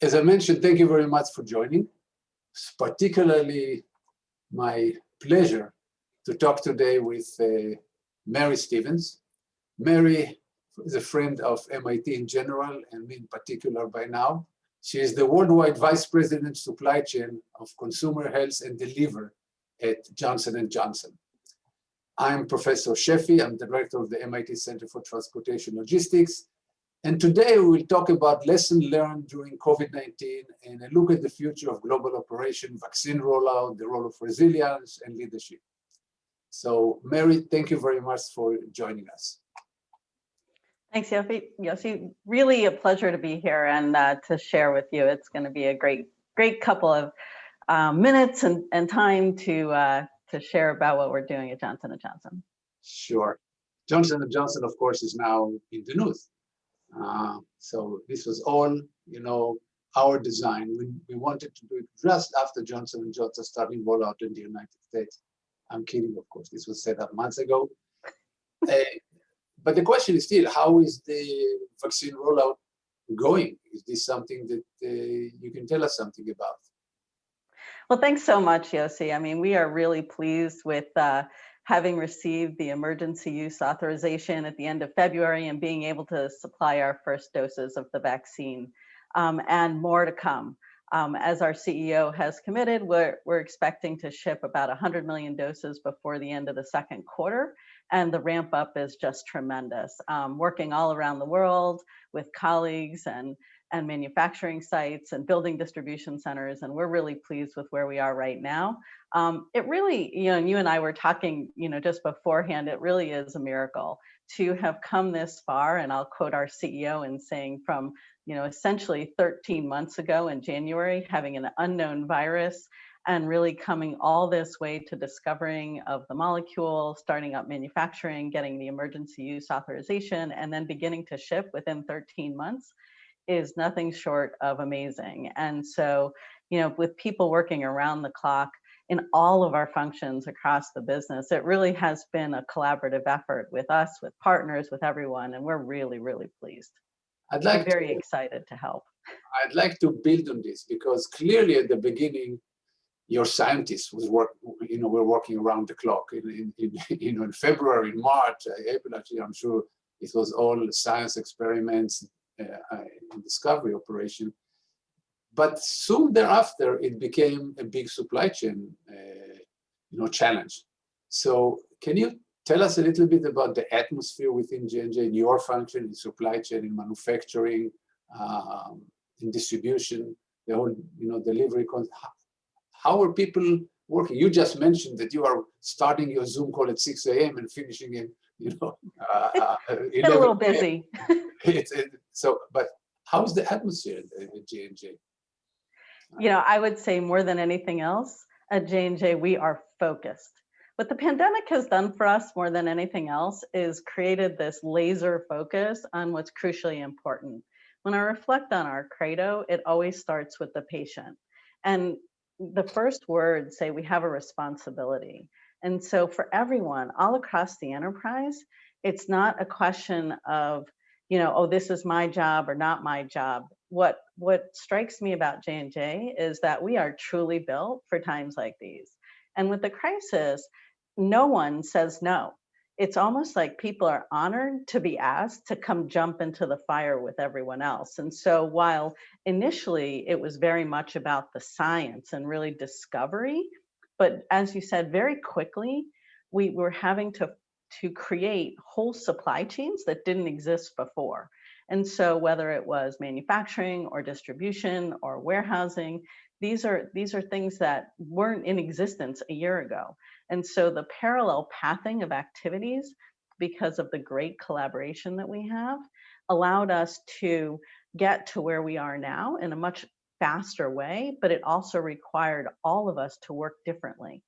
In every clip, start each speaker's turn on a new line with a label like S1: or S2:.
S1: as I mentioned, thank you very much for joining. It's particularly my pleasure to talk today with uh, Mary Stevens. Mary is a friend of MIT in general and me in particular by now. She is the worldwide vice president supply chain of consumer health and deliver at Johnson & Johnson. I'm Professor Sheffi. I'm the director of the MIT Center for Transportation Logistics. And today we will talk about lessons learned during COVID-19 and a look at the future of global operation, vaccine rollout, the role of resilience and leadership. So Mary, thank you very much for joining us.
S2: Thanks, Yossi. Yossi, really a pleasure to be here and uh, to share with you. It's going to be a great, great couple of uh, minutes and, and time to uh, to share about what we're doing at Johnson & Johnson.
S1: Sure. Johnson & Johnson, of course, is now in the news. Uh, so this was all, you know, our design. We, we wanted to do it just after Johnson & Johnson started rollout in the United States. I'm kidding, of course. This was set up months ago. uh, but the question is still, how is the vaccine rollout going? Is this something that uh, you can tell us something about?
S2: Well, thanks so much, Yossi. I mean, we are really pleased with uh, having received the emergency use authorization at the end of February and being able to supply our first doses of the vaccine um, and more to come. Um, as our CEO has committed, we're, we're expecting to ship about 100 million doses before the end of the second quarter. And the ramp up is just tremendous. Um, working all around the world with colleagues and and manufacturing sites and building distribution centers. And we're really pleased with where we are right now. Um, it really, you know, you and I were talking, you know, just beforehand, it really is a miracle to have come this far. And I'll quote our CEO in saying from, you know, essentially 13 months ago in January, having an unknown virus and really coming all this way to discovering of the molecule, starting up manufacturing, getting the emergency use authorization, and then beginning to ship within 13 months is nothing short of amazing. And so, you know, with people working around the clock in all of our functions across the business, it really has been a collaborative effort with us, with partners, with everyone, and we're really, really pleased. I'd like we're very to, excited to help.
S1: I'd like to build on this because clearly at the beginning, your scientists was work, you know, we're working around the clock. In, in, in, you know, in February, in March, April, actually, I'm sure it was all science experiments, uh, discovery operation. But soon thereafter, it became a big supply chain uh, you know, challenge. So can you tell us a little bit about the atmosphere within J&J in your function in supply chain, in manufacturing, um, in distribution, the whole you know, delivery. How, how are people working? You just mentioned that you are starting your Zoom call at 6 a.m. and finishing it, you know, uh,
S2: uh, a little busy.
S1: it's, it, so, but how's the atmosphere at J&J?
S2: You know, I would say more than anything else, at J&J, we are focused. What the pandemic has done for us more than anything else is created this laser focus on what's crucially important. When I reflect on our credo, it always starts with the patient. And the first words say we have a responsibility. And so for everyone all across the enterprise, it's not a question of, you know, oh, this is my job or not my job. What what strikes me about J&J is that we are truly built for times like these. And with the crisis, no one says no. It's almost like people are honored to be asked to come jump into the fire with everyone else. And so while initially it was very much about the science and really discovery, but as you said, very quickly, we were having to, to create whole supply chains that didn't exist before. And so whether it was manufacturing or distribution or warehousing, these are, these are things that weren't in existence a year ago. And so the parallel pathing of activities, because of the great collaboration that we have, allowed us to get to where we are now in a much faster way, but it also required all of us to work differently.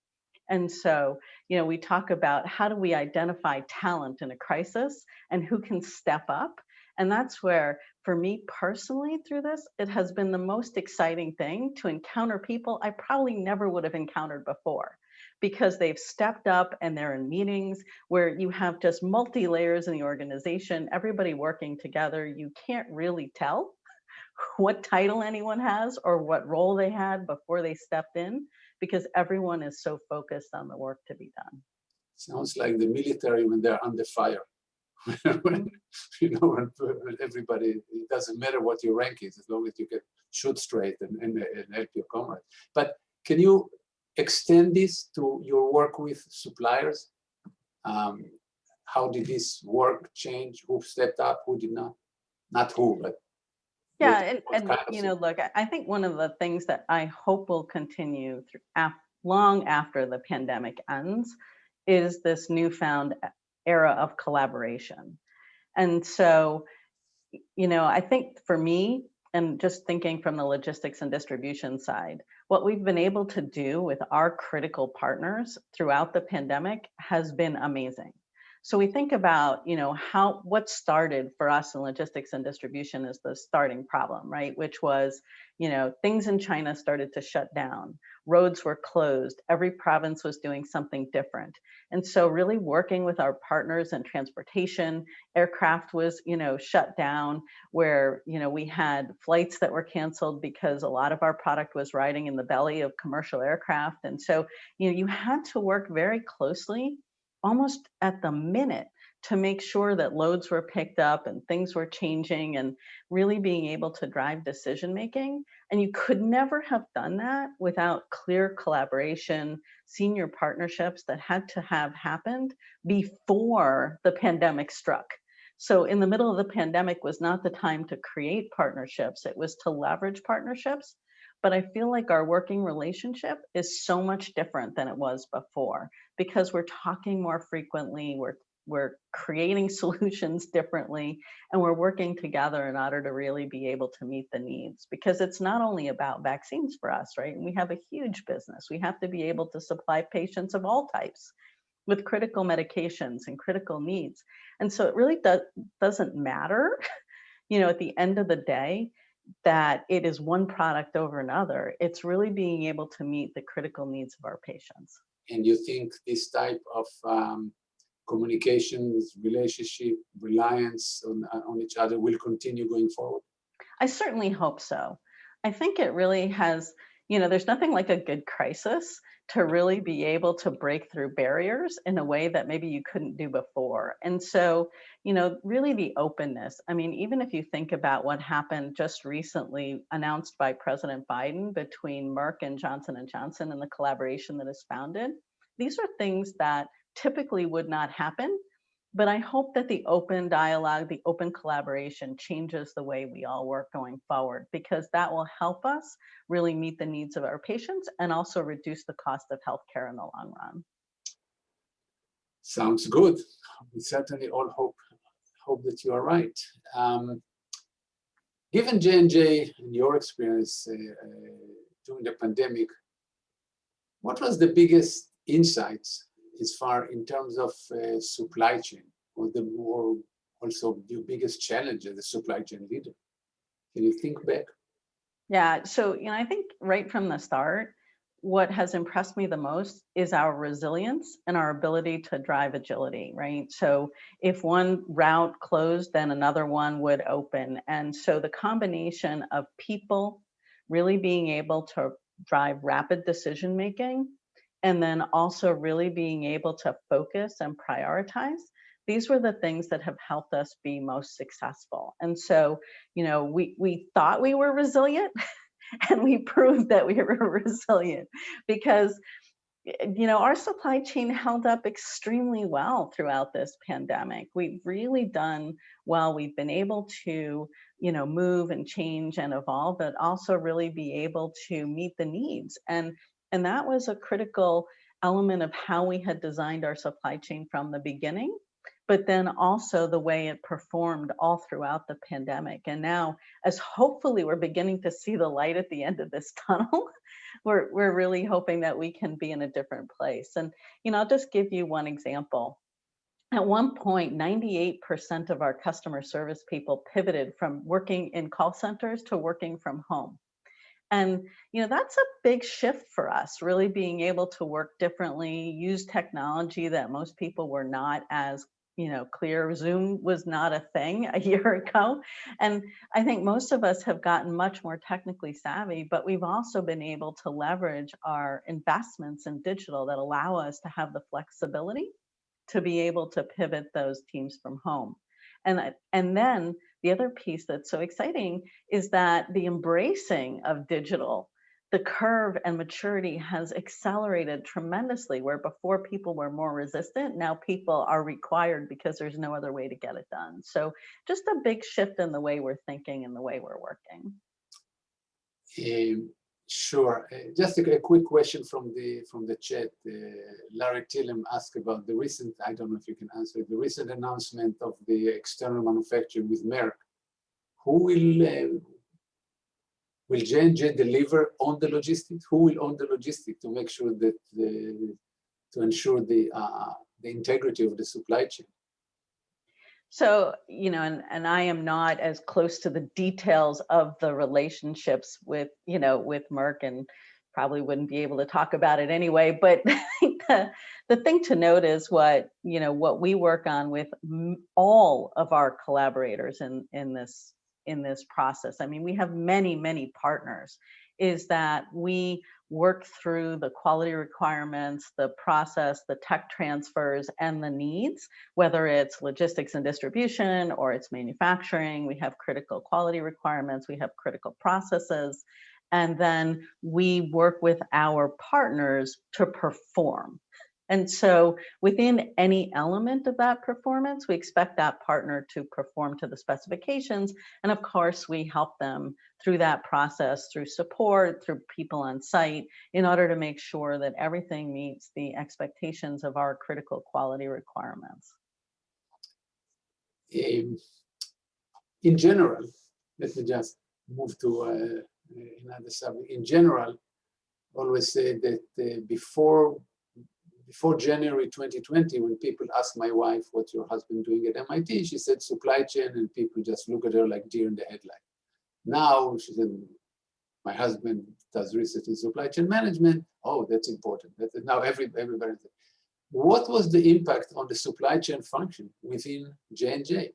S2: And so, you know, we talk about how do we identify talent in a crisis and who can step up. And that's where, for me personally, through this, it has been the most exciting thing to encounter people I probably never would have encountered before because they've stepped up and they're in meetings where you have just multi layers in the organization, everybody working together. You can't really tell what title anyone has or what role they had before they stepped in, because everyone is so focused on the work to be done.
S1: Sounds like the military when they're under fire. when, you know, when, when everybody, it doesn't matter what your rank is, as long as you can shoot straight and, and, and help your comrades. But can you extend this to your work with suppliers? Um, how did this work change? Who stepped up? Who did not? Not who, but
S2: yeah, and, and you know, look, I- I think one of the things that I hope will continue through af long after the pandemic ends is this newfound era of collaboration. And so, you know, I think for me, and just thinking from the logistics and distribution side, what we've been able to do with our critical partners throughout the pandemic has been amazing. So we think about, you know, how what started for us in logistics and distribution is the starting problem, right? Which was, you know, things in China started to shut down, roads were closed, every province was doing something different. And so really working with our partners in transportation, aircraft was, you know, shut down where, you know, we had flights that were canceled because a lot of our product was riding in the belly of commercial aircraft. And so, you know, you had to work very closely almost at the minute to make sure that loads were picked up and things were changing and really being able to drive decision making. And you could never have done that without clear collaboration, senior partnerships that had to have happened before the pandemic struck. So in the middle of the pandemic was not the time to create partnerships, it was to leverage partnerships. But I feel like our working relationship is so much different than it was before because we're talking more frequently, we're we're creating solutions differently, and we're working together in order to really be able to meet the needs. Because it's not only about vaccines for us, right? We have a huge business. We have to be able to supply patients of all types with critical medications and critical needs. And so it really does, doesn't matter, you know, at the end of the day, that it is one product over another. It's really being able to meet the critical needs of our patients.
S1: and you think this type of um, communications, relationship, reliance on, on each other will continue going forward?
S2: I certainly hope so. I think it really has, you know, there's nothing like a good crisis to really be able to break through barriers in a way that maybe you couldn't do before. And so, you know, really the openness. I mean, even if you think about what happened just recently announced by President Biden between Merck and Johnson and Johnson and the collaboration that is founded, these are things that typically would not happen. But I hope that the open dialogue, the open collaboration changes the way we all work going forward, because that will help us really meet the needs of our patients and also reduce the cost of healthcare in the long run.
S1: Sounds good. We certainly all hope hope that you are right. Um, given J&J and your experience uh, uh, during the pandemic, what was the biggest insights as far in terms of uh, supply chain or the more also your biggest challenge as a supply chain leader? Can you think back?
S2: Yeah, so you know, I think right from the start, what has impressed me the most is our resilience and our ability to drive agility, right? So if one route closed, then another one would open. And so the combination of people really being able to drive rapid decision making and then also really being able to focus and prioritize these were the things that have helped us be most successful. And so you know we we thought we were resilient and we proved that we were resilient because you know our supply chain held up extremely well throughout this pandemic. We've really done well. We've been able to you know move and change and evolve but also really be able to meet the needs. And and that was a critical element of how we had designed our supply chain from the beginning, but then also the way it performed all throughout the pandemic. And now, as hopefully we're beginning to see the light at the end of this tunnel, we're, we're really hoping that we can be in a different place. And, you know, I'll just give you one example. At one point, 98% of our customer service people pivoted from working in call centers to working from home. And you know that's a big shift for us, really being able to work differently, use technology that most people were not as you know, clear. Zoom was not a thing a year ago. And I think most of us have gotten much more technically savvy, but we've also been able to leverage our investments in digital that allow us to have the flexibility to be able to pivot those teams from home. And, and then the other piece that's so exciting is that the embracing of digital the curve and maturity has accelerated tremendously where before people were more resistant now people are required because there's no other way to get it done. So just a big shift in the way we're thinking and the way we're working
S1: sure uh, just a, a, quick question from the from the chat uh, larry tillem asked about the recent i don't know if you can answer the recent announcement of the external manufacturing with merck who will uh, Will J&J deliver on the logistics? Who will own the logistics to make sure that the, to ensure the uh, the integrity of the supply chain?
S2: So, you know, and, and I am not as close to the details of the relationships with, you know, with Merck and probably wouldn't be able to talk about it anyway. But the, the thing to note is what, you know, what we work on with all of our collaborators in, in this in this process. I mean, we have many, many partners, is that we work through the quality requirements, the process, the tech transfers, and the needs, whether it's logistics and distribution or it's manufacturing, we have critical quality requirements, we have critical processes, and then we work with our partners to perform. And so within any element of that performance, we expect that partner to perform to the specifications. And of course, we help them through that process, through support, through people on site, in order to make sure that everything meets the expectations of our critical quality requirements.
S1: Um, in general, let me just move to uh, another subject. In general, always say that uh, before before January 2020, when people asked my wife, what's your husband doing at MIT? She said supply chain and people just look at her like deer in the headlight. Now she said, my husband does research in supply chain management. Oh, that's important. Now every, everybody. What was the impact on the supply chain function within J&J?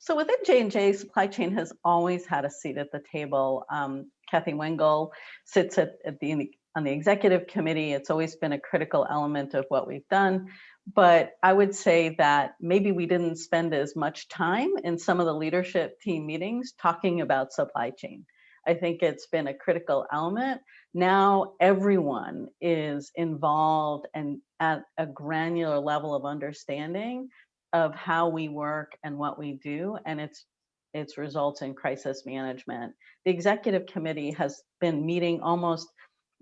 S2: So within J&J, supply chain has always had a seat at the table. Um, Kathy Wengel sits at, at the on the executive committee. It's always been a critical element of what we've done. But I would say that maybe we didn't spend as much time in some of the leadership team meetings talking about supply chain. I think it's been a critical element. Now everyone is involved and at a granular level of understanding of how we work and what we do. And it's its results in crisis management. The executive committee has been meeting almost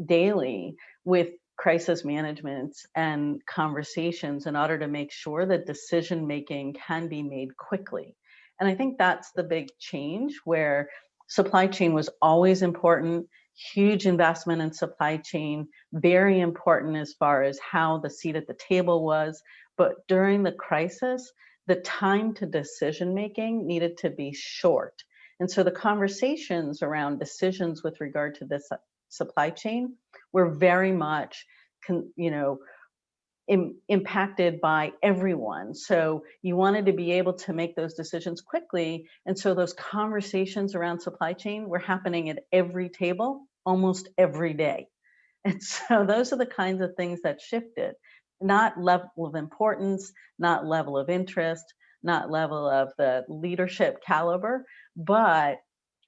S2: daily with crisis management and conversations in order to make sure that decision making can be made quickly. And I think that's the big change where supply chain was always important, huge investment in supply chain, very important as far as how the seat at the table was. But during the crisis, the time to decision making needed to be short. And so the conversations around decisions with regard to this supply chain were very much, you know, Im impacted by everyone. So you wanted to be able to make those decisions quickly. And so those conversations around supply chain were happening at every table almost every day. And so those are the kinds of things that shifted, not level of importance, not level of interest, not level of the leadership caliber, but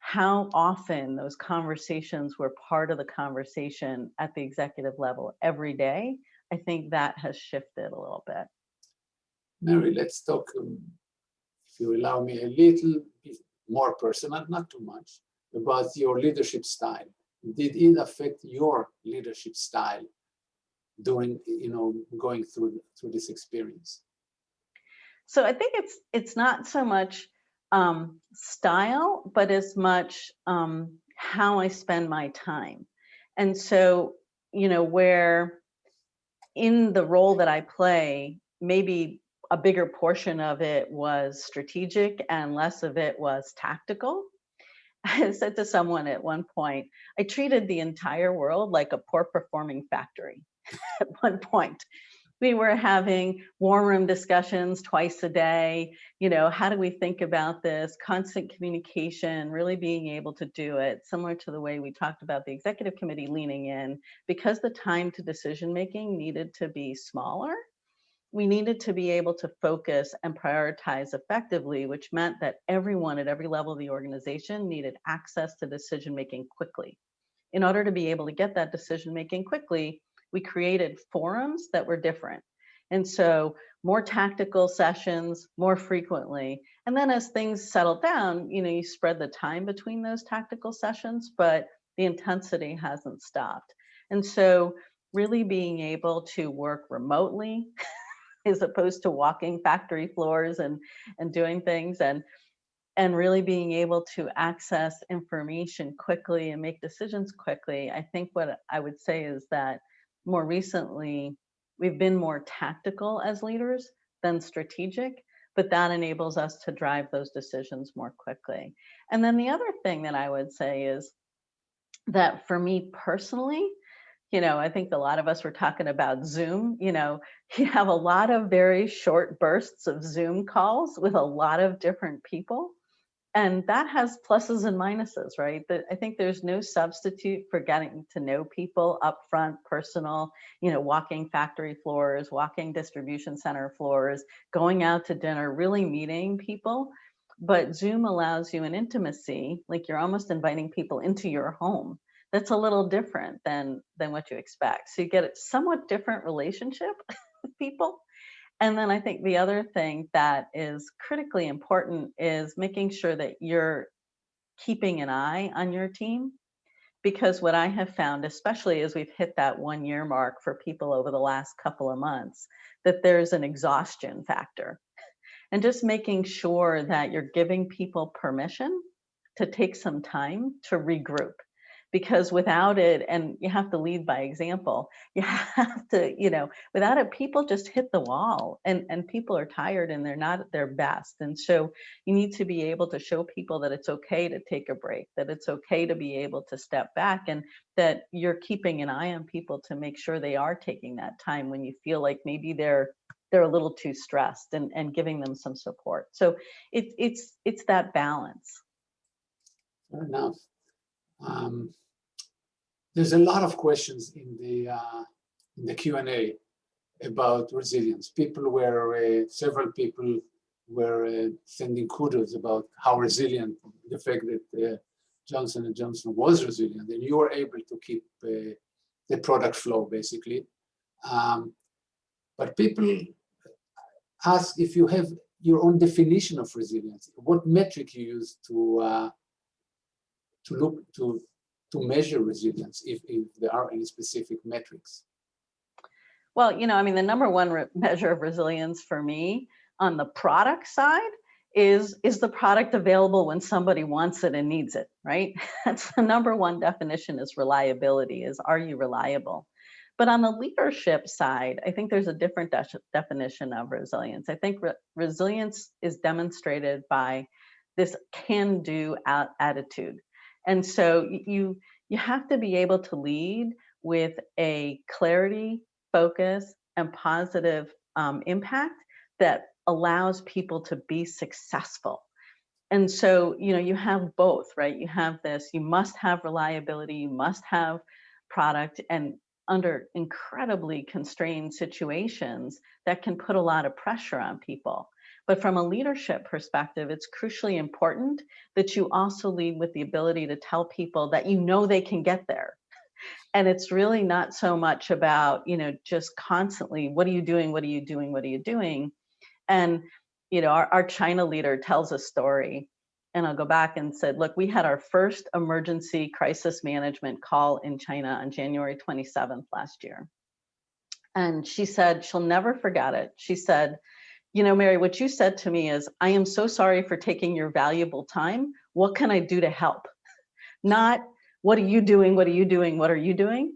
S2: how often those conversations were part of the conversation at the executive level every day, I think that has shifted a little bit.
S1: Mary, let's talk, um, if you allow me, a little bit more personal, not too much, about your leadership style. Did it affect your leadership style during, you know, going through through this experience?
S2: So I think it's it's not so much um, style, but as much um, how I spend my time. And so, you know, where in the role that I play, maybe a bigger portion of it was strategic and less of it was tactical. I said to someone at one point, I treated the entire world like a poor performing factory at one point we were having war room discussions twice a day. You know, how do we think about this? Constant communication, really being able to do it, similar to the way we talked about the executive committee leaning in, because the time to decision making needed to be smaller. We needed to be able to focus and prioritize effectively, which meant that everyone at every level of the organization needed access to decision making quickly. In order to be able to get that decision making quickly, we created forums that were different. And so more tactical sessions more frequently. And then as things settle down, you know, you spread the time between those tactical sessions, but the intensity hasn't stopped. And so really being able to work remotely as opposed to walking factory floors and, and doing things and and really being able to access information quickly and make decisions quickly. I think what I would say is that more recently, we've been more tactical as leaders than strategic, but that enables us to drive those decisions more quickly. And then the other thing that I would say is that for me personally, you know, I think a lot of us were talking about Zoom, you know, you have a lot of very short bursts of Zoom calls with a lot of different people and that has pluses and minuses, right? That I think there's no substitute for getting to know people up front, personal, you know, walking factory floors, walking distribution center floors, going out to dinner, really meeting people. But Zoom allows you an intimacy, like you're almost inviting people into your home. That's a little different than than what you expect. So you get a somewhat different relationship with people and then I think the other thing that is critically important is making sure that you're keeping an eye on your team. Because what I have found, especially as we've hit that one year mark for people over the last couple of months, that there's an exhaustion factor. And just making sure that you're giving people permission to take some time to regroup because without it and you have to lead by example. You have to you know without it people just hit the wall and and people are tired and they're not at their best. And so you need to be able to show people that it's okay to take a break that it's okay to be able to step back and that you're keeping an eye on people to make sure they are taking that time when you feel like maybe they're they're a little too stressed and and giving them some support. So it's it's it's that balance.
S1: Fair enough. Um, there's a lot of questions in the uh, in the Q&A about resilience. People were, uh, several people were uh, sending kudos about how resilient, the fact that uh, Johnson & Johnson was resilient and you were able to keep uh, the product flow basically. Um, but people ask if you have your own definition of resilience, what metric you use to uh, to look to to measure resilience if, if there are any specific metrics?
S2: Well, you know, I mean, the number one measure of resilience for me on the product side is is the product available when somebody wants it and needs it, right? That's the number one definition is reliability, is are you reliable? But on the leadership side, I think there's a different de definition of resilience. I think re resilience is demonstrated by this can-do attitude. And so you, you have to be able to lead with a clarity, focus, and positive um, impact that allows people to be successful. And so, you know, you have both, right? You have this, you must have reliability, you must have product and under incredibly constrained situations that can put a lot of pressure on people. But from a leadership perspective, it's crucially important that you also lead with the ability to tell people that you know they can get there. And it's really not so much about, you know, just constantly, what are you doing? What are you doing? What are you doing? And, you know, our, our China leader tells a story and I'll go back and said, look, we had our first emergency crisis management call in China on January 27th last year. And she said, she'll never forget it. She said, you know, Mary, what you said to me is, I am so sorry for taking your valuable time. What can I do to help? Not, what are you doing? What are you doing? What are you doing?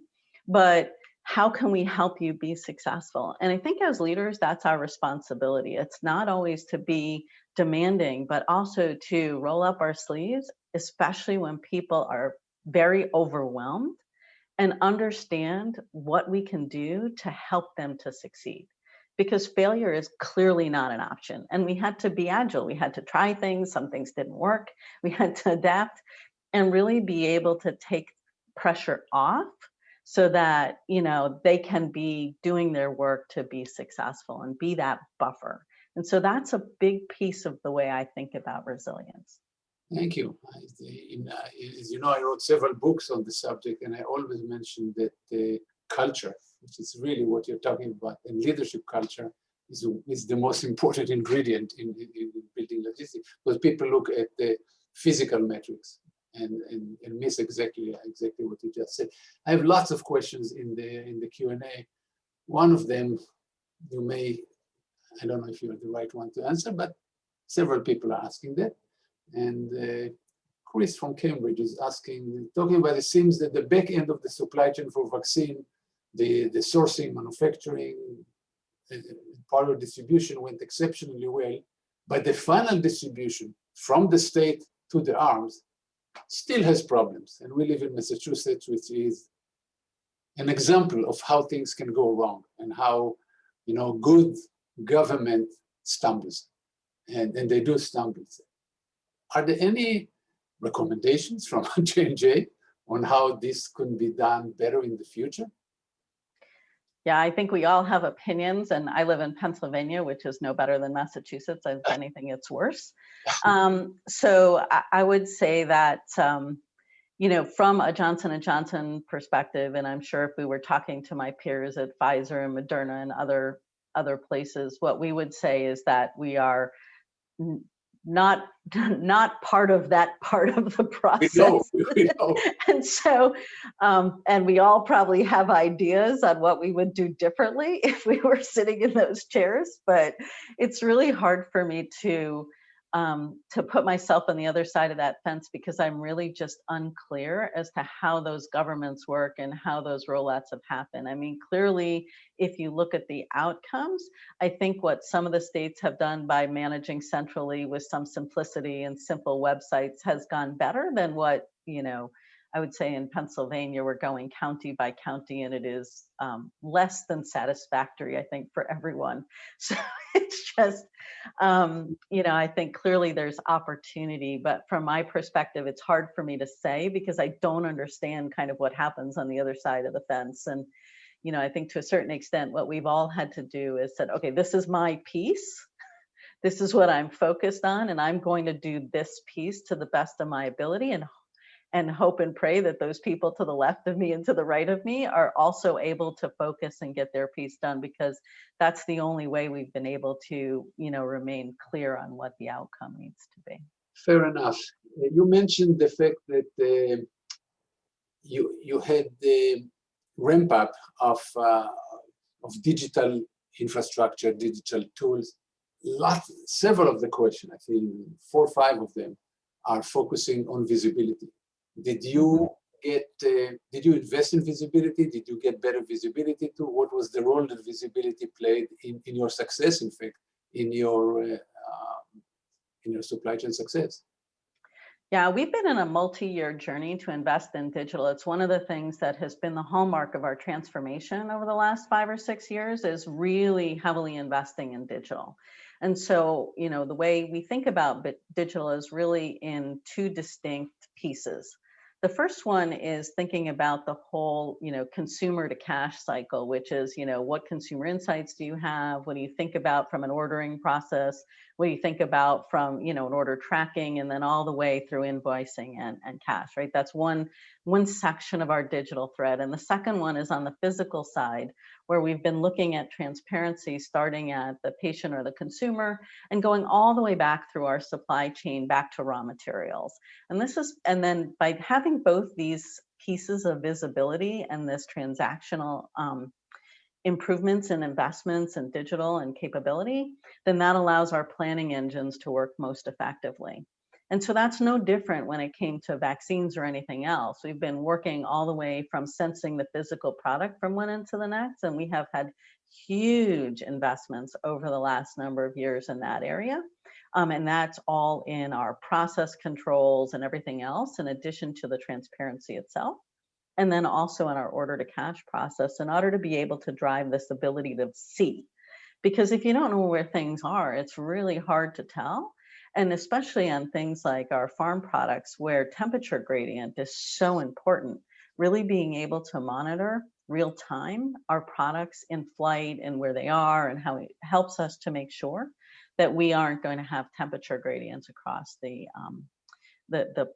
S2: But how can we help you be successful? And I think as leaders, that's our responsibility. It's not always to be demanding, but also to roll up our sleeves, especially when people are very overwhelmed and understand what we can do to help them to succeed because failure is clearly not an option. And we had to be agile. We had to try things. Some things didn't work. We had to adapt and really be able to take pressure off so that you know they can be doing their work to be successful and be that buffer. And so that's a big piece of the way I think about resilience.
S1: Thank you. In, uh, as you know, I wrote several books on the subject, and I always mention that the culture, which is really what you're talking about, and leadership culture is, is the most important ingredient in, in, in building logistics. Because people look at the physical metrics and, and, and miss exactly exactly what you just said. I have lots of questions in the in the Q&A. One of them you may, I don't know if you're the right one to answer, but several people are asking that. And uh, Chris from Cambridge is asking, talking about it seems that the back end of the supply chain for vaccine, the, the sourcing, manufacturing, part of distribution went exceptionally well, but the final distribution from the state to the arms still has problems. And we live in Massachusetts, which is an example of how things can go wrong and how, you know, good government stumbles. And, and they do stumble. Are there any recommendations from J&J on how this could be done better in the future?
S2: Yeah, I think we all have opinions and I live in Pennsylvania, which is no better than Massachusetts. If anything, it's worse. Um, so I, I, would say that, um, you know, from a Johnson & Johnson perspective, and I'm sure if we were talking to my peers at Pfizer and Moderna and other, other places, what we would say is that we are not not part of that part of the process. We know, we know. and so, um, and we all probably have ideas on what we would do differently if we were sitting in those chairs, but it's really hard for me to um, to put myself on the other side of that fence because I'm really just unclear as to how those governments work and how those rollouts have happened. I mean, clearly, if you look at the outcomes, I think what some of the states have done by managing centrally with some simplicity and simple websites has gone better than what, you know, I would say in Pennsylvania, we're going county by county and it is um, less than satisfactory, I think, for everyone. So it's just, um, you know, I think clearly there's opportunity, but from my perspective, it's hard for me to say because I don't understand kind of what happens on the other side of the fence. And, you know, I think to a certain extent, what we've all had to do is said, okay, this is my piece. This is what I'm focused on, and I'm going to do this piece to the best of my ability and and hope and pray that those people to the left of me and to the right of me are also able to focus and get their piece done because that's the only way we've been able to you know remain clear on what the outcome needs to be.
S1: Fair enough. You mentioned the fact that uh, you you had the ramp up of uh, of digital infrastructure digital tools. Lot several of the questions i think four or five of them are focusing on visibility did you get, uh, did you invest in visibility? Did you get better visibility too? What was the role that visibility played in, in your success, in fact, in your, uh, um, in your supply chain success?
S2: Yeah, we've been in a multi-year journey to invest in digital. It's one of the things that has been the hallmark of our transformation over the last five or six years is really heavily investing in digital. And so, you know, the way we think about digital is really in two distinct pieces. The first one is thinking about the whole, you know, consumer to cash cycle, which is, you know, what consumer insights do you have? What do you think about from an ordering process? What do you think about from, you know, an order tracking and then all the way through invoicing and, and cash, right? That's one, one section of our digital thread. And the second one is on the physical side, where we've been looking at transparency starting at the patient or the consumer and going all the way back through our supply chain back to raw materials. And this is, and then by having both these pieces of visibility and this transactional um, improvements and in investments in digital and capability, then that allows our planning engines to work most effectively. And so that's no different when it came to vaccines or anything else. We've been working all the way from sensing the physical product from one end to the next, and we have had huge investments over the last number of years in that area. Um, and that's all in our process controls and everything else, in addition to the transparency itself. And then also in our order to cash process in order to be able to drive this ability to see Because if you don't know where things are, it's really hard to tell. And especially on things like our pharm products where temperature gradient is so important, really being able to monitor real time our products in flight and where they are and how it helps us to make sure that we aren't going to have temperature gradients across the um, the, the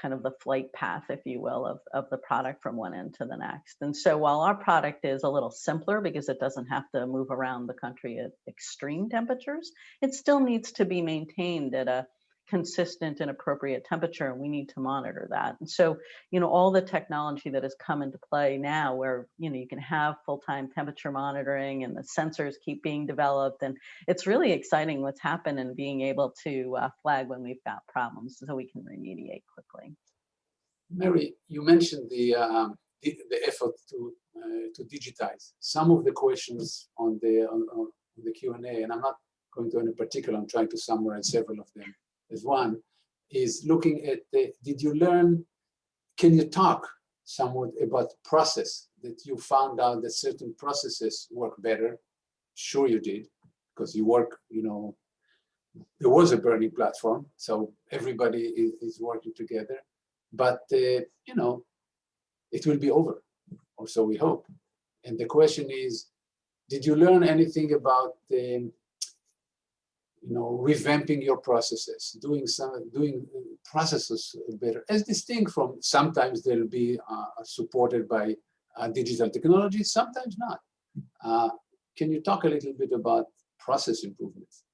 S2: kind of the flight path, if you will, of, of the product from one end to the next. And so while our product is a little simpler because it doesn't have to move around the country at extreme temperatures, it still needs to be maintained at a consistent and appropriate temperature and we need to monitor that. And so you know all the technology that has come into play now where you know you can have full-time temperature monitoring and the sensors keep being developed and it's really exciting what's happened and being able to uh, flag when we've got problems so we can remediate quickly.
S1: Mary you mentioned the um, the, the, effort to uh, to digitize. Some of the questions on the on, on the q&a and i'm not going to any particular i'm trying to summarize several of them is one, is looking at the, did you learn, can you talk somewhat about process that you found out that certain processes work better? Sure you did, because you work, you know, there was a burning platform, so everybody is, is working together. But, uh, you know, it will be over, or so we hope. And the question is, did you learn anything about the you know, revamping your processes, doing some, doing processes better, as distinct from sometimes they'll be uh, supported by uh, digital technology, sometimes not. Uh, can you talk a little bit about process improvements?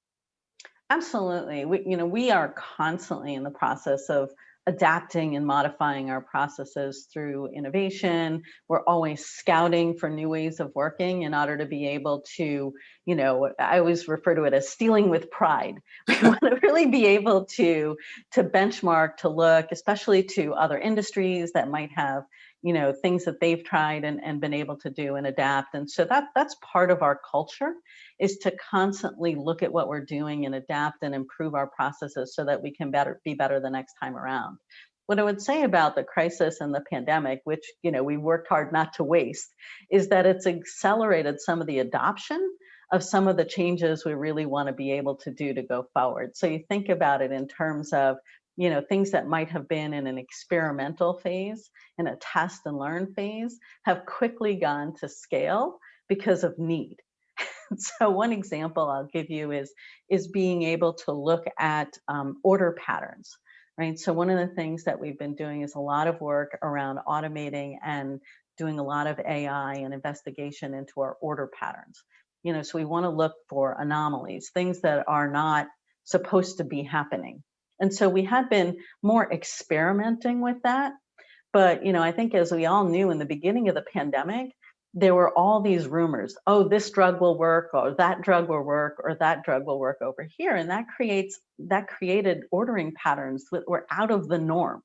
S2: Absolutely. We, you know, we are constantly in the process of adapting and modifying our processes through innovation. We're always scouting for new ways of working in order to be able to, you know, I always refer to it as stealing with pride. We want to really be able to, to benchmark, to look, especially to other industries that might have you know things that they've tried and, and been able to do and adapt and so that that's part of our culture is to constantly look at what we're doing and adapt and improve our processes so that we can better be better the next time around what I would say about the crisis and the pandemic, which you know we worked hard not to waste, is that it's accelerated some of the adoption of some of the changes we really want to be able to do to go forward. So you think about it in terms of you know, things that might have been in an experimental phase, in a test and learn phase, have quickly gone to scale because of need. so one example I'll give you is, is being able to look at um, order patterns, right? So one of the things that we've been doing is a lot of work around automating and doing a lot of AI and investigation into our order patterns. You know, so we want to look for anomalies, things that are not supposed to be happening, and so we had been more experimenting with that. But, you know, I think as we all knew in the beginning of the pandemic, there were all these rumors, oh, this drug will work, or that drug will work, or that drug will work over here. And that creates, that created ordering patterns that were out of the norm.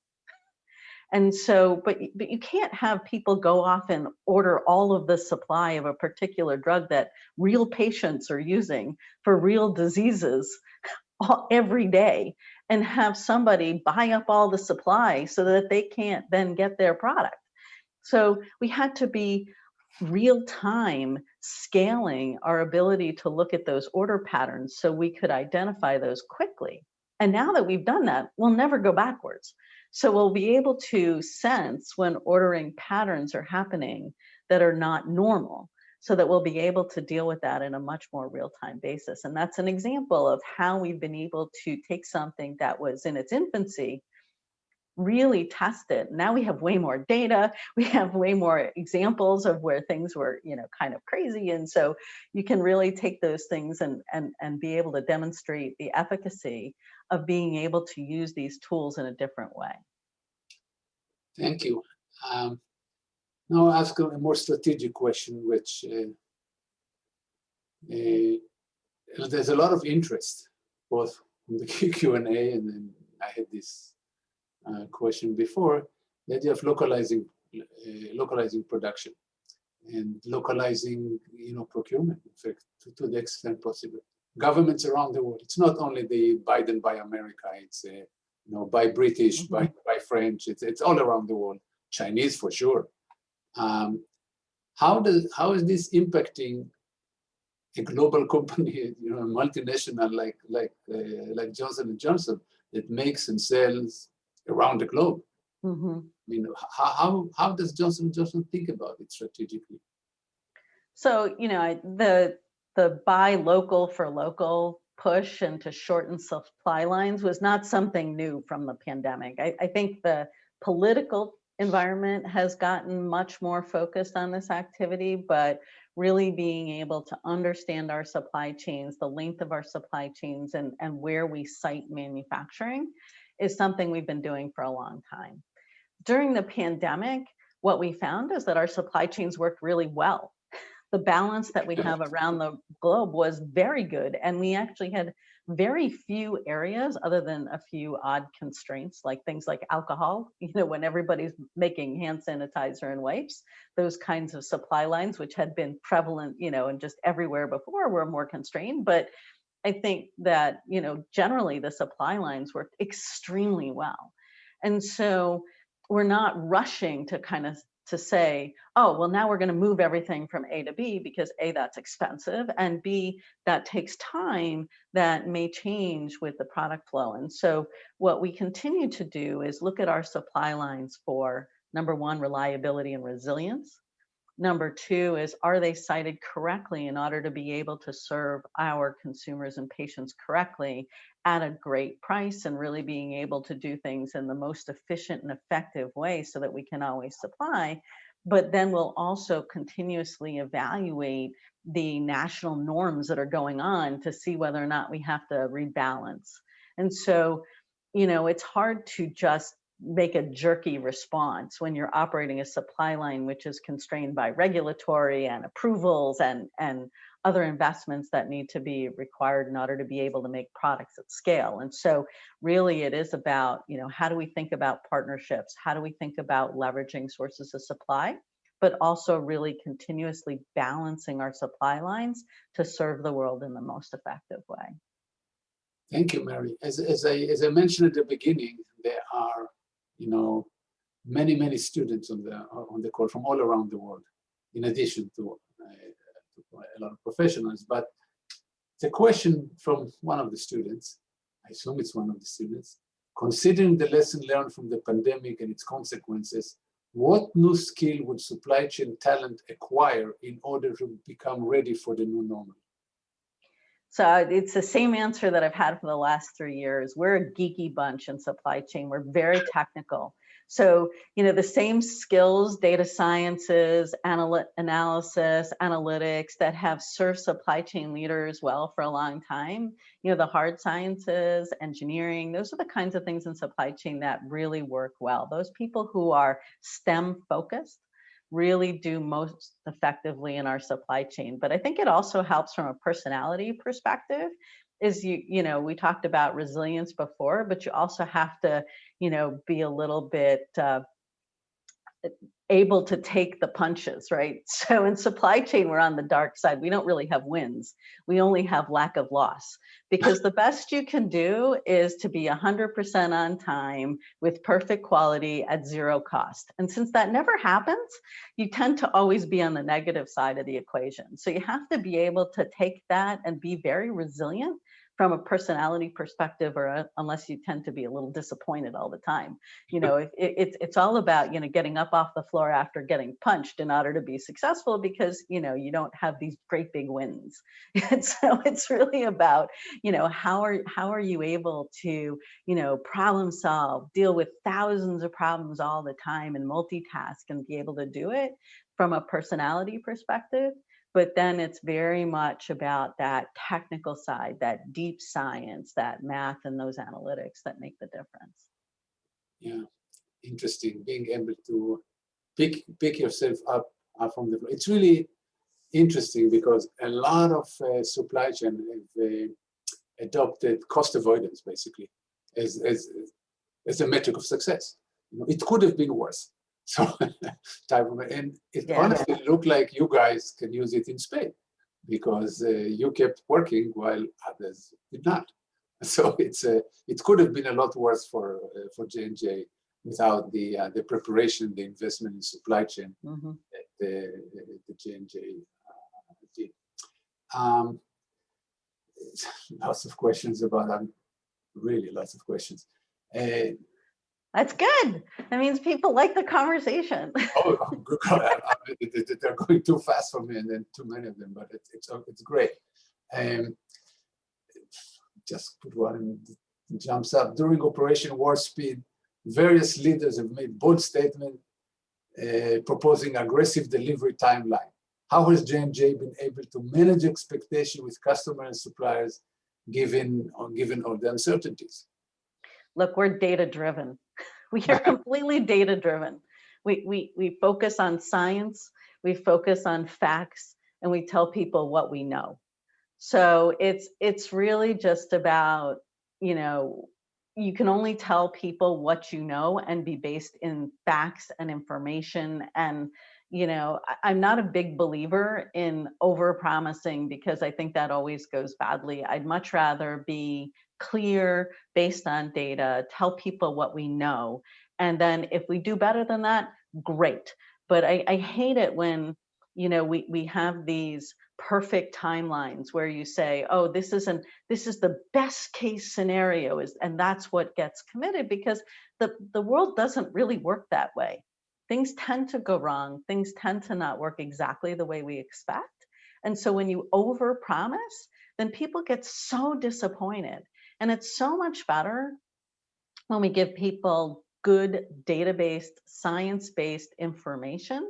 S2: And so, but, but you can't have people go off and order all of the supply of a particular drug that real patients are using for real diseases all, every day and have somebody buy up all the supply so that they can't then get their product. So we had to be real time scaling our ability to look at those order patterns so we could identify those quickly. And now that we've done that, we'll never go backwards. So we'll be able to sense when ordering patterns are happening that are not normal so that we'll be able to deal with that in a much more real-time basis. And that's an example of how we've been able to take something that was in its infancy, really test it. Now we have way more data, we have way more examples of where things were, you know, kind of crazy. And so you can really take those things and, and, and be able to demonstrate the efficacy of being able to use these tools in a different way.
S1: Thank you. Um, now I'll ask a more strategic question, which uh, uh, there's a lot of interest, both in the Q&A and then I had this uh, question before, the idea of localizing, uh, localizing production and localizing, you know, procurement, in fact, to, to, the extent possible. Governments around the world, it's not only the Biden Buy America, it's, uh, you know, buy British, mm -hmm. buy, buy French, it's, it's all around the world, Chinese for sure. Um, how does how is this impacting a global company, you know, a multinational like like uh, like Johnson and Johnson that makes and sells around the globe.
S2: Mm -hmm.
S1: I mean, how, how, how does Johnson Johnson think about it strategically?
S2: So, you know, the the buy local for local push and to shorten supply lines was not something new from the pandemic. I, I think the political environment has gotten much more focused on this activity, but really being able to understand our supply chains, the length of our supply chains and, and where we site manufacturing is something we've been doing for a long time. During the pandemic, what we found is that our supply chains worked really well. The balance that we have around the globe was very good. And we actually had very few areas other than a few odd constraints, like things like alcohol, you know, when everybody's making hand sanitizer and wipes, those kinds of supply lines, which had been prevalent, you know, and just everywhere before were more constrained. But I think that, you know, generally the supply lines worked extremely well. And so we're not rushing to kind of to say, oh, well, now we're going to move everything from A to B because A, that's expensive, and B, that takes time that may change with the product flow. And so what we continue to do is look at our supply lines for number one, reliability and resilience. Number two is, are they sited correctly in order to be able to serve our consumers and patients correctly at a great price and really being able to do things in the most efficient and effective way so that we can always supply. But then we'll also continuously evaluate the national norms that are going on to see whether or not we have to rebalance. And so, you know, it's hard to just make a jerky response when you're operating a supply line which is constrained by regulatory and approvals and and other investments that need to be required in order to be able to make products at scale. And so really it is about you know how do we think about partnerships? How do we think about leveraging sources of supply but also really continuously balancing our supply lines to serve the world in the most effective way.
S1: Thank you, Mary. As, as, I, as I mentioned at the beginning, there are you know, many, many students on the on the call from all around the world, in addition to, uh, to a lot of professionals. But the question from one of the students, I assume it's one of the students, considering the lesson learned from the pandemic and its consequences, what new skill would supply chain talent acquire in order to become ready for the new normal?
S2: So it's the same answer that I've had for the last three years. We're a geeky bunch in supply chain. We're very technical. So, you know, the same skills, data sciences, anal analysis, analytics that have served supply chain leaders well for a long time, you know, the hard sciences, engineering, those are the kinds of things in supply chain that really work well. Those people who are STEM focused, really do most effectively in our supply chain. But I think it also helps from a personality perspective is you, you know, we talked about resilience before, but you also have to, you know, be a little bit uh, able to take the punches, right? So in supply chain, we're on the dark side. We don't really have wins. We only have lack of loss because the best you can do is to be 100% on time with perfect quality at zero cost. And since that never happens, you tend to always be on the negative side of the equation. So you have to be able to take that and be very resilient from a personality perspective or a, unless you tend to be a little disappointed all the time you know it, it, it's it's all about you know getting up off the floor after getting punched in order to be successful because you know you don't have these great big wins. And so it's really about you know how are how are you able to you know problem solve deal with thousands of problems all the time and multitask and be able to do it from a personality perspective but then it's very much about that technical side, that deep science, that math and those analytics that make the difference.
S1: Yeah, interesting. Being able to pick pick yourself up, from the It's really interesting because a lot of uh, supply chain have uh, adopted cost avoidance basically as, as, as a metric of success. You know, it could have been worse. So type of, and it yeah. honestly looked like you guys can use it in Spain because uh, you kept working while others did not. So it's a, uh, it could have been a lot worse for uh, for J and J without the uh, the preparation, the investment in supply chain mm -hmm. that the, the J and J uh, did. Um, lots of questions about that. Really, lots of questions.
S2: That's good. That means people like the conversation.
S1: oh, oh, good God, I- I- they're going too fast for me, and then too many of them. But it's it's, it's great. Um, just put one jumps up during Operation Warp Speed. Various leaders have made bold statements uh, proposing aggressive delivery timeline. How has J&J been able to manage expectation with customers and suppliers given, given all the uncertainties?
S2: Look, we're data driven. We are completely data driven. We, we, we focus on science, we focus on facts, and we tell people what we know. So it's, it's really just about, you know, you can only tell people what you know and be based in facts and information and you know i'm not a big believer in over promising because i think that always goes badly i'd much rather be clear based on data tell people what we know and then if we do better than that great. But i, I hate it when you know we we have these perfect timelines where you say oh this isn't this is the best case scenario is and that's what gets committed because the the world doesn't really work that way. Things tend to go wrong things tend to not work exactly the way we expect and so when you over promise then people get so disappointed and it's so much better when we give people good data-based science-based information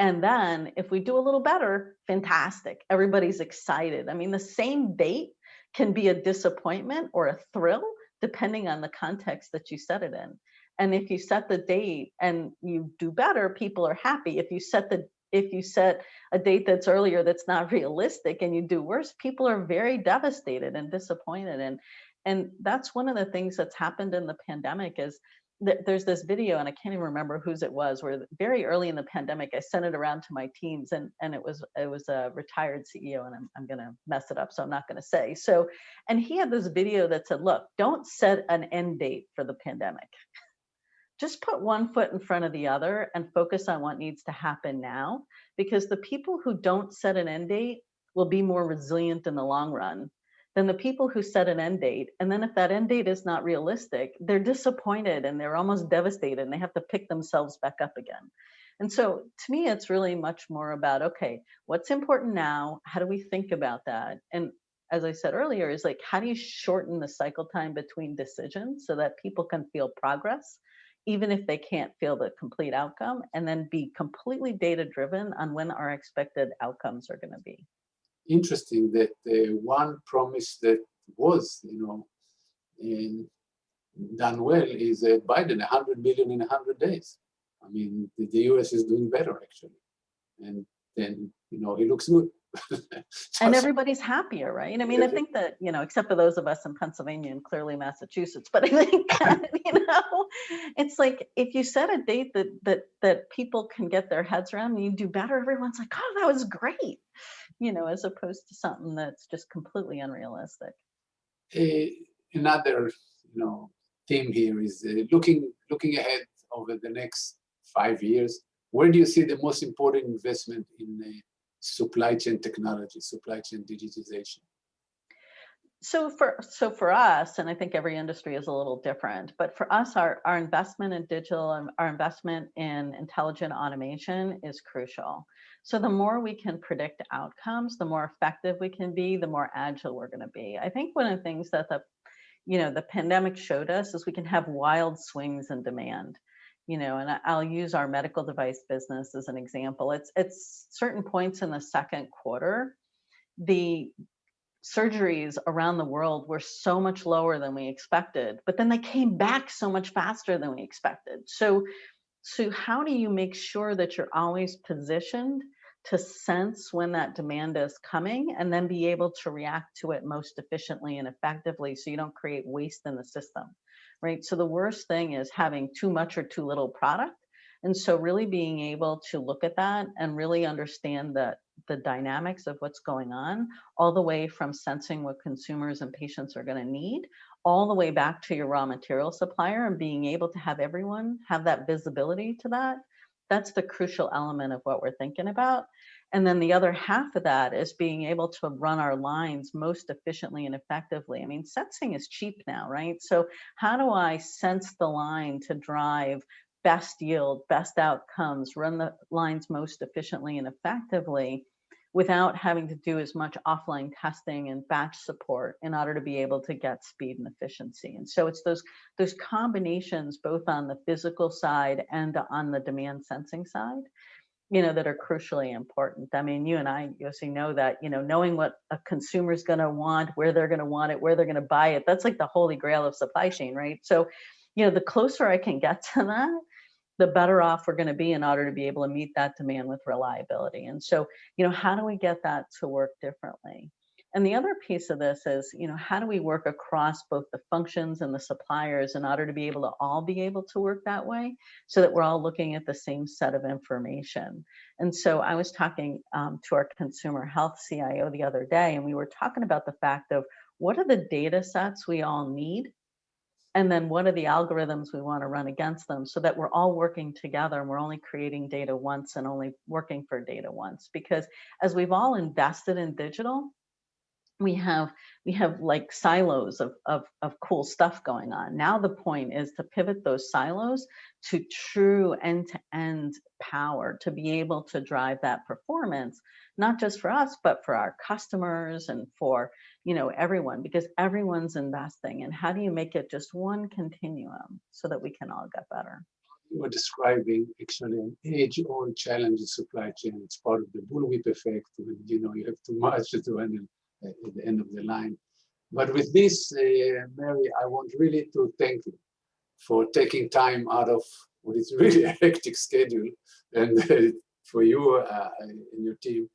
S2: and then if we do a little better, fantastic. Everybody's excited. I mean, the same date can be a disappointment or a thrill, depending on the context that you set it in. And if you set the date and you do better, people are happy. If you set the if you set a date that's earlier that's not realistic and you do worse, people are very devastated and disappointed. And and that's one of the things that's happened in the pandemic is that there's this video and I can't even remember whose it was where very early in the pandemic I sent it around to my teams and and it was it was a retired CEO and I'm, I'm gonna mess it up so I'm not gonna say so and he had this video that said look don't set an end date for the pandemic just put one foot in front of the other and focus on what needs to happen now because the people who don't set an end date will be more resilient in the long run than the people who set an end date. And then if that end date is not realistic, they're disappointed and they're almost devastated and they have to pick themselves back up again. And so to me, it's really much more about, okay, what's important now? How do we think about that? And as I said earlier, is like, how do you shorten the cycle time between decisions so that people can feel progress, even if they can't feel the complete outcome, and then be completely data driven on when our expected outcomes are going to be
S1: interesting that uh, one promise that was, you know, in, done well is uh, Biden, 100 million in 100 days. I mean, the, the, US is doing better actually. And then, you know, he looks good.
S2: and everybody's happier, right? I mean, I think that, you know, except for those of us in Pennsylvania and clearly Massachusetts, but I think, you know, it's like if you set a date that that that people can get their heads around and you do better, everyone's like, oh, that was great you know, as opposed to something that's just completely unrealistic.
S1: Uh, another, you know, theme here is uh, looking looking ahead over the next five years. Where do you see the most important investment in uh, supply chain technology, supply chain digitization?
S2: So for so for us, and I think every industry is a little different, but for us, our, our investment in digital and our investment in intelligent automation is crucial. So the more we can predict outcomes, the more effective we can be, the more agile we're going to be. I think one of the things that the, you know, the pandemic showed us is we can have wild swings in demand. You know, and I'll use our medical device business as an example. It's it's certain points in the second quarter, the surgeries around the world were so much lower than we expected, but then they came back so much faster than we expected. So so how do you make sure that you're always positioned to sense when that demand is coming and then be able to react to it most efficiently and effectively so you don't create waste in the system, right? So the worst thing is having too much or too little product. And so really being able to look at that and really understand that the dynamics of what's going on, all the way from sensing what consumers and patients are going to need, all the way back to your raw material supplier and being able to have everyone have that visibility to that. That's the crucial element of what we're thinking about. And then the other half of that is being able to run our lines most efficiently and effectively. I mean, sensing is cheap now, right? So how do I sense the line to drive best yield, best outcomes, run the lines most efficiently and effectively without having to do as much offline testing and batch support in order to be able to get speed and efficiency. And so it's those, those combinations both on the physical side and on the demand sensing side you know, that are crucially important. I mean, you and I, Yossi, know that, you know, knowing what a consumer's going to want, where they're going to want it, where they're going to buy it, that's like the holy grail of supply chain, right? So, you know, the closer I can get to that, the better off we're going to be in order to be able to meet that demand with reliability. And so, you know, how do we get that to work differently? And the other piece of this is, you know, how do we work across both the functions and the suppliers in order to be able to all be able to work that way so that we're all looking at the same set of information. And so I was talking um, to our consumer health CIO the other day, and we were talking about the fact of what are the data sets we all need and then what are the algorithms we want to run against them so that we're all working together and we're only creating data once and only working for data once because as we've all invested in digital we have we have like silos of, of, of cool stuff going on. Now the point is to pivot those silos to true end-to-end -end power to be able to drive that performance, not just for us, but for our customers and for you know everyone, because everyone's investing. And how do you make it just one continuum so that we can all get better?
S1: You were describing actually an age-old challenge in supply chain. It's part of the bullwhip effect. When, you know, you have too much to handle at the end of the line. But with this, uh, Mary, I want really to thank you for taking time out of what is really a hectic schedule and uh, for you uh, and your team.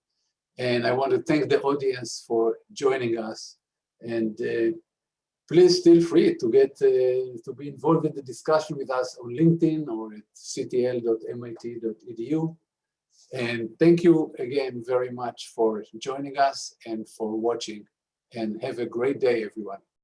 S1: And I want to thank the audience for joining us. And uh, please feel free to get uh, to be involved in the discussion with us on LinkedIn or at ctl.mit.edu. And thank you again very much for joining us and for watching. And have a great day, everyone.